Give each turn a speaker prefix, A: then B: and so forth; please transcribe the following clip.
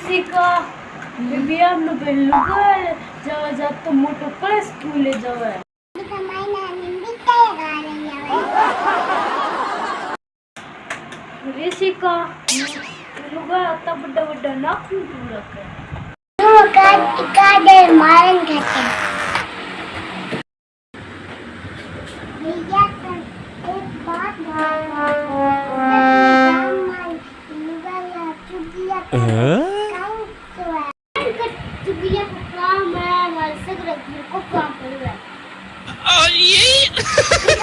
A: Jessica, bibigyan mo ba yung lugar? Jawa jato mo to pala school eh, jawa.
B: Hindi ka mainan, hindi tayo galing yawan.
A: Jessica, yung lugar ata beda-beda na akong tulak
B: का मैं हमारे से को काम करूँगा और यही